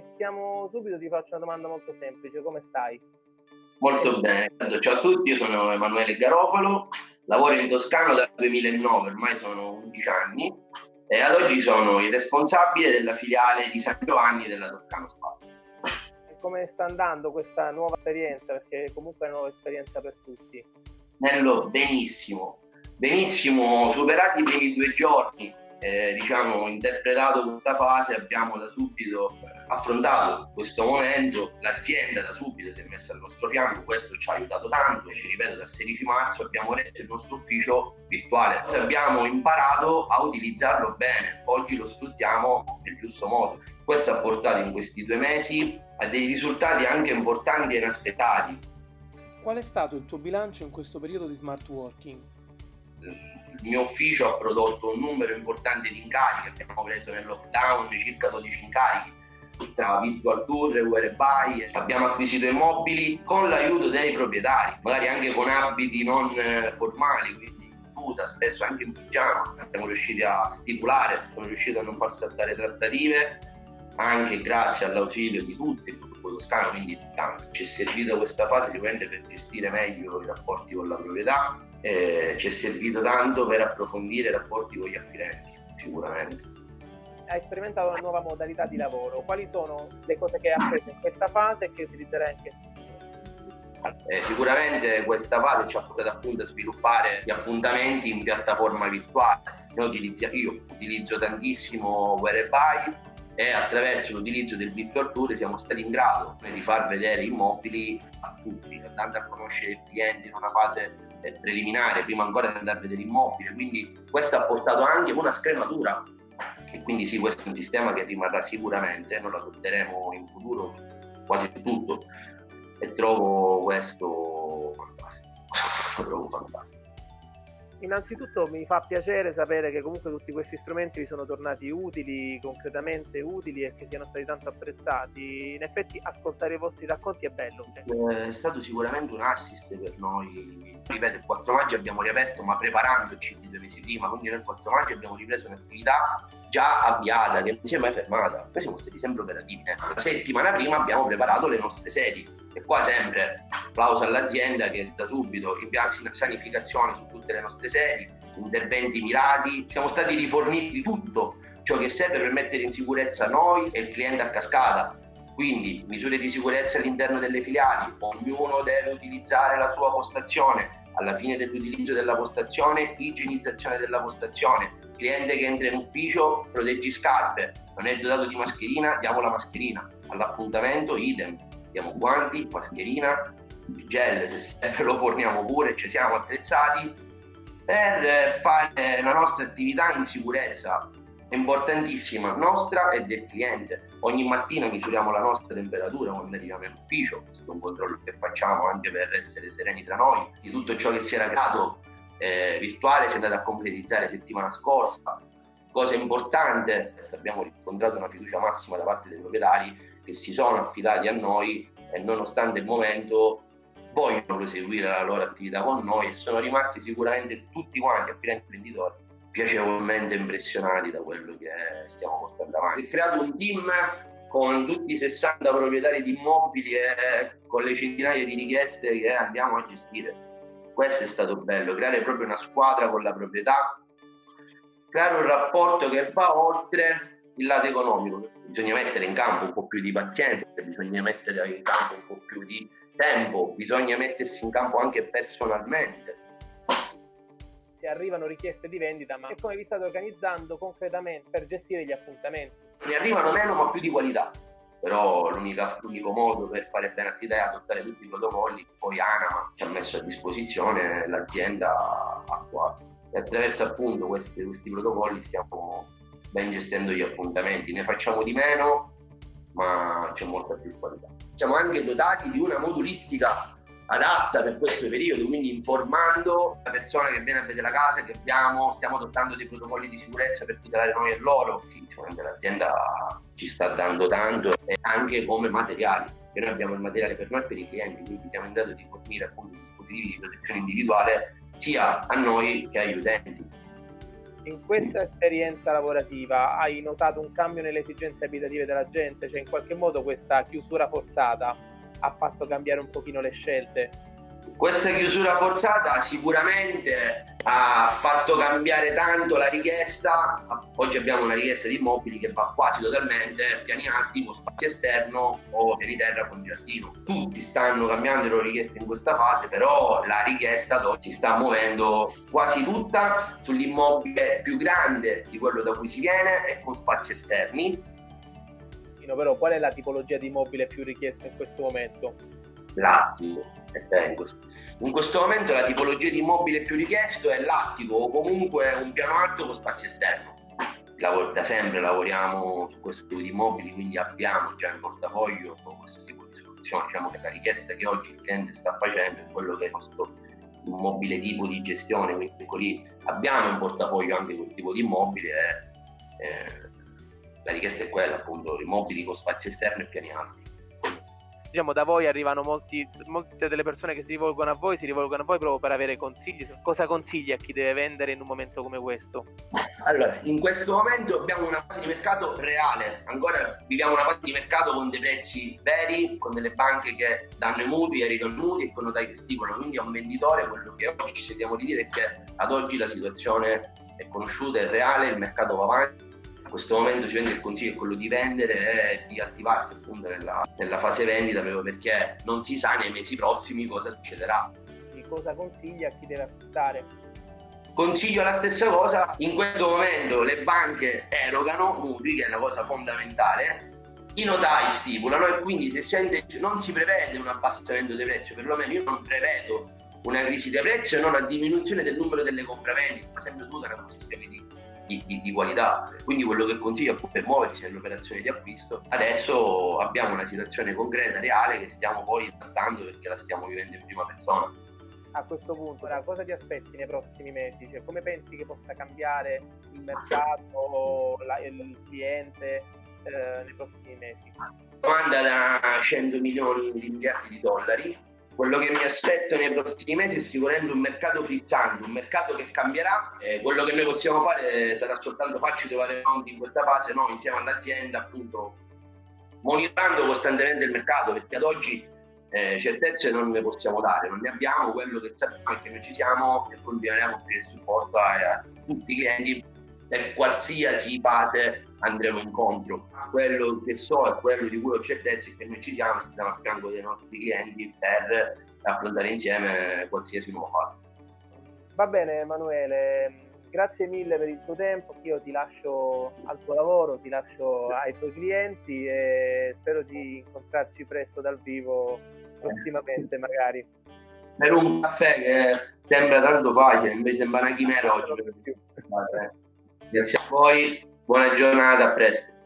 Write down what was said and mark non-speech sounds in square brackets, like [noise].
iniziamo subito, ti faccio una domanda molto semplice, come stai? Molto bene, ciao a tutti, io sono Emanuele Garofalo, lavoro in Toscano dal 2009, ormai sono 11 anni e ad oggi sono il responsabile della filiale di San Giovanni della Toscano Spa. E come sta andando questa nuova esperienza? Perché comunque è una nuova esperienza per tutti. Nello, benissimo, benissimo, superati i primi due giorni, eh, diciamo, interpretato questa fase, abbiamo da subito affrontato questo momento, l'azienda da subito si è messa al nostro fianco, questo ci ha aiutato tanto e ci ripeto dal 16 marzo abbiamo retto il nostro ufficio virtuale, abbiamo imparato a utilizzarlo bene, oggi lo sfruttiamo nel giusto modo. Questo ha portato in questi due mesi a dei risultati anche importanti e inaspettati. Qual è stato il tuo bilancio in questo periodo di smart working? il mio ufficio ha prodotto un numero importante di incarichi, abbiamo preso nel lockdown circa 12 incarichi tra virtual tour, whereby, abbiamo acquisito immobili con l'aiuto dei proprietari, magari anche con abiti non eh, formali, quindi in tuta, spesso anche in pigiama, siamo riusciti a stipulare, siamo riusciti a non far saltare trattative, anche grazie all'ausilio di tutti, il gruppo toscano, quindi tanto. Ci è servita questa fase sicuramente per gestire meglio i rapporti con la proprietà, eh, ci è servito tanto per approfondire i rapporti con gli acquirenti, sicuramente. Hai sperimentato una nuova modalità di lavoro, quali sono le cose che hai appreso in questa fase e che utilizzerai anche eh, sicuramente questa fase ci ha portato appunto a sviluppare gli appuntamenti in piattaforma virtuale. Utilizzo, io utilizzo tantissimo Whereby e attraverso l'utilizzo del virtual tour siamo stati in grado di far vedere immobili a tutti, andando a conoscere il cliente in una fase eh, preliminare, prima ancora di andare a vedere l'immobile. Quindi questo ha portato anche una scrematura e quindi sì, questo è un sistema che rimarrà sicuramente, noi lo adotteremo in futuro quasi tutto e trovo questo fantastico, lo [laughs] trovo fantastico. Innanzitutto mi fa piacere sapere che comunque tutti questi strumenti vi sono tornati utili, concretamente utili e che siano stati tanto apprezzati. In effetti ascoltare i vostri racconti è bello. Cioè. È stato sicuramente un assist per noi. Ripeto, il 4 maggio abbiamo riaperto ma preparandoci di due mesi prima, quindi nel 4 maggio abbiamo ripreso un'attività già avviata, che non si è mai fermata. Poi siamo stati sempre operativi. La settimana prima abbiamo preparato le nostre sedi e qua sempre applauso all'azienda che da subito impianta sanificazione su tutte le nostre sedi, interventi mirati, siamo stati riforniti di tutto ciò che serve per mettere in sicurezza noi e il cliente a cascata. Quindi misure di sicurezza all'interno delle filiali, ognuno deve utilizzare la sua postazione, alla fine dell'utilizzo della postazione, igienizzazione della postazione, cliente che entra in ufficio, proteggi scarpe, non è dotato di mascherina, diamo la mascherina, all'appuntamento idem, diamo guanti, mascherina, gel, se [laughs] lo forniamo pure, ci siamo attrezzati per fare la nostra attività in sicurezza importantissima nostra e del cliente. Ogni mattina misuriamo la nostra temperatura quando arriviamo in ufficio, questo è un controllo che facciamo anche per essere sereni tra noi, di tutto ciò che si era creato eh, virtuale si è andato a concretizzare settimana scorsa. Cosa importante, abbiamo riscontrato una fiducia massima da parte dei proprietari che si sono affidati a noi e nonostante il momento vogliono proseguire la loro attività con noi e sono rimasti sicuramente tutti quanti, acquirenti imprenditori, piacevolmente impressionati da quello che stiamo portando avanti. Si è creato un team con tutti i 60 proprietari di immobili e con le centinaia di richieste che andiamo a gestire. Questo è stato bello, creare proprio una squadra con la proprietà, creare un rapporto che va oltre il lato economico. Bisogna mettere in campo un po' più di pazienza, bisogna mettere in campo un po' più di tempo, bisogna mettersi in campo anche personalmente. Se arrivano richieste di vendita, ma come vi state organizzando concretamente per gestire gli appuntamenti? Ne arrivano meno ma più di qualità, però l'unico modo per fare bene attività è adottare tutti i protocolli che poi Anama ci ha messo a disposizione l'azienda attuale. E attraverso appunto questi, questi protocolli stiamo ben gestendo gli appuntamenti. Ne facciamo di meno, ma c'è molta più qualità. Siamo anche dotati di una modulistica adatta per questo periodo, quindi informando la persona che viene a vedere la casa che abbiamo, stiamo adottando dei protocolli di sicurezza per tutelare noi e loro. Sì, l'azienda ci sta dando tanto e anche come materiali, che noi abbiamo il materiale per noi e per i clienti, quindi siamo in grado di fornire appunto dispositivi di protezione individuale sia a noi che agli utenti in questa esperienza lavorativa hai notato un cambio nelle esigenze abitative della gente? Cioè in qualche modo questa chiusura forzata ha fatto cambiare un pochino le scelte? Questa chiusura forzata sicuramente ha fatto cambiare tanto la richiesta. Oggi abbiamo una richiesta di immobili che va quasi totalmente piani alti con spazio esterno o piani terra con giardino. Tutti stanno cambiando le loro richieste in questa fase, però la richiesta si sta muovendo quasi tutta sull'immobile più grande di quello da cui si viene e con spazi esterni. Però qual è la tipologia di immobile più richiesto in questo momento? L'attico, in questo momento la tipologia di immobile più richiesto è l'attico o comunque un piano alto con spazio esterno. Da sempre lavoriamo su questo tipo di immobili, quindi abbiamo già in portafoglio questo tipo di soluzione. Diciamo che la richiesta che oggi il cliente sta facendo è quello che è questo immobile tipo di gestione, quindi abbiamo in portafoglio anche quel tipo di immobile e, eh, la richiesta è quella appunto, immobili con spazio esterno e piani alti diciamo da voi arrivano molti, molte delle persone che si rivolgono a voi si rivolgono a voi proprio per avere consigli cosa consigli a chi deve vendere in un momento come questo? Allora in questo momento abbiamo una fase di mercato reale. Ancora viviamo una fase di mercato con dei prezzi veri con delle banche che danno i mutui e ridanno i mutui e con notai che stipulano. Quindi a un venditore quello che oggi ci sentiamo di dire è che ad oggi la situazione è conosciuta è reale il mercato va avanti questo momento sicuramente il consiglio è quello di vendere e di attivarsi appunto nella, nella, fase vendita proprio perché non si sa nei mesi prossimi cosa succederà. Di cosa consiglia a chi deve acquistare? Consiglio la stessa cosa, in questo momento le banche erogano mutui, che è una cosa fondamentale, i notai stipulano e quindi se sente, non si prevede un abbassamento dei prezzi, perlomeno io non prevedo una crisi dei prezzi e non una diminuzione del numero delle compravendite, ma sempre tutta una questione di di, di, di, qualità. Quindi quello che consiglio appunto è muoversi nell'operazione di acquisto. Adesso abbiamo una situazione concreta, reale, che stiamo poi tastando perché la stiamo vivendo in prima persona. A questo punto, ora, cosa ti aspetti nei prossimi mesi? Cioè, come pensi che possa cambiare il mercato, la, il cliente eh, nei prossimi mesi? Domanda da 100 milioni di miliardi di dollari quello che mi aspetto nei prossimi mesi è sicuramente un mercato frizzante, un mercato che cambierà. Eh, quello che noi possiamo fare sarà soltanto farci trovare pronti in questa fase, noi insieme all'azienda, appunto, monitorando costantemente il mercato, perché ad oggi eh, certezze non ne possiamo dare, non ne abbiamo, quello che sappiamo è che noi ci siamo e continueremo a offrire supporto a, a tutti i clienti per qualsiasi fase andremo incontro. Quello che so e quello di cui ho certezza è che noi ci siamo stiamo a fianco dei nostri clienti per affrontare insieme qualsiasi nuova fase. Va bene Emanuele, grazie mille per il tuo tempo, io ti lascio al tuo lavoro, ti lascio ai tuoi clienti e spero di incontrarci presto dal vivo prossimamente magari. Per un caffè che sembra tanto facile, invece sembra una chimera oggi. Grazie a voi, buona giornata, a presto.